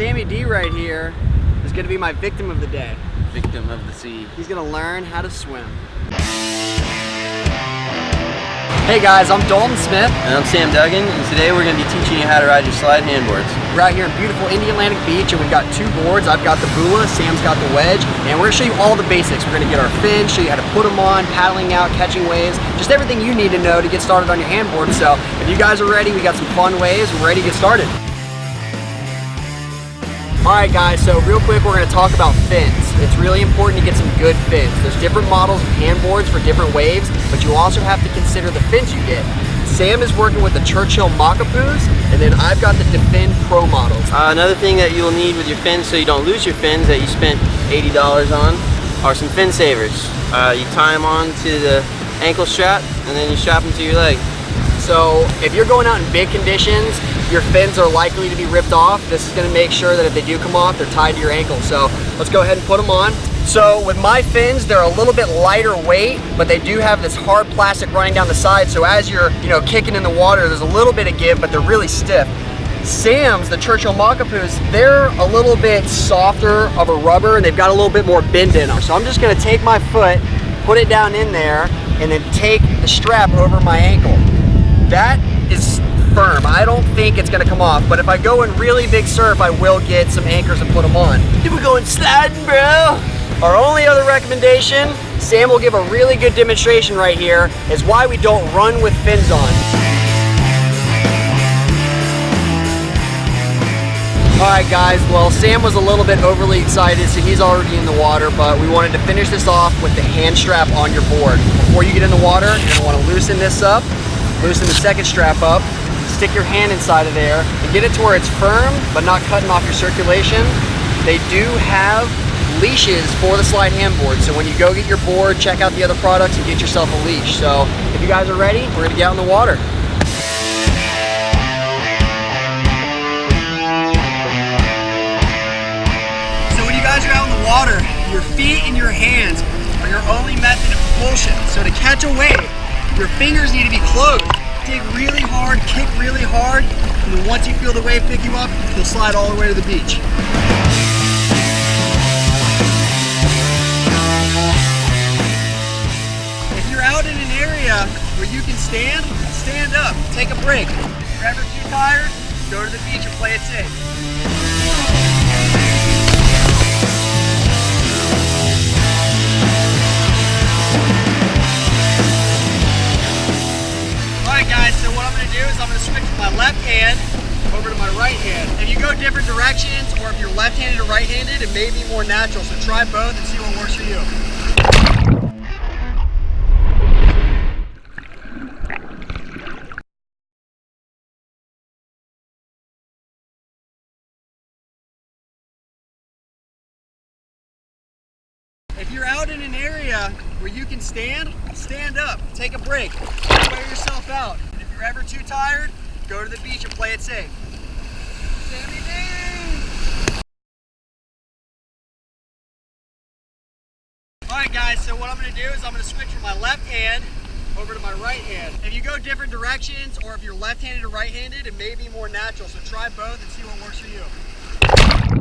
Sammy D right here is gonna be my victim of the day. Victim of the sea. He's gonna learn how to swim. Hey guys, I'm Dalton Smith. And I'm Sam Duggan, and today we're going to be teaching you how to ride your Slyde handboards. We're out here in beautiful Indialantic Beach, and we've got two boards. I've got the Bula, Sam's got the Wedge, and we're gonna show you all the basics. We're gonna get our fins, show you how to put them on, paddling out, catching waves, just everything you need to know to get started on your handboard. So if you guys are ready, we got some fun waves, we're ready to get started. All right guys, so real quick we're going to talk about fins. It's really important to get some good fins. There's different models of handboards for different waves, but you also have to consider the fins you get. Sam is working with the Churchill Makapuus, and then I've got the DaFiN Pro models. Uh, another thing that you'll need with your fins so you don't lose your fins that you spent $80 on are some fin savers. Uh, you tie them on to the ankle strap and then you strap them to your leg. So if you're going out in big conditions, your fins are likely to be ripped off. This is gonna make sure that if they do come off, they're tied to your ankle. So let's go ahead and put them on. So with my fins, they're a little bit lighter weight, but they do have this hard plastic running down the side. So as you're, you know, kicking in the water, there's a little bit of give, but they're really stiff. Sam's, the Churchill Makapuus, they're a little bit softer of a rubber and they've got a little bit more bend in them. So I'm just gonna take my foot, put it down in there, and then take the strap over my ankle. That is firm. I don't think it's gonna come off, but if I go in really big surf, I will get some anchors and put them on. Then we're going sliding, bro. Our only other recommendation, Sam will give a really good demonstration right here, is why we don't run with fins on. All right guys, well Sam was a little bit overly excited so he's already in the water, but we wanted to finish this off with the hand strap on your board. Before you get in the water, you're gonna wanna loosen this up, loosen the second strap up, stick your hand inside of there, and get it to where it's firm, but not cutting off your circulation. They do have leashes for the Slyde handboard, so when you go get your board, check out the other products and get yourself a leash. So if you guys are ready, we're gonna get out in the water. So when you guys are out in the water, your feet and your hands are your only method of propulsion. So to catch a wave, your fingers need to be closed. Dig really hard, kick really hard, and then once you feel the wave pick you up, you'll slide all the way to the beach. If you're out in an area where you can stand, stand up, take a break. If you're ever too tired, go to the beach and play it safe. Left hand over to my right hand. If you go different directions or if you're left-handed or right-handed, it may be more natural. So try both and see what works for you. If you're out in an area where you can stand, stand up, take a break, wear yourself out. If you're ever too tired, go to the beach and play it safe. Alright guys, so what I'm going to do is I'm going to switch from my left hand over to my right hand. If you go different directions or if you're left-handed or right-handed, it may be more natural. So try both and see what works for you.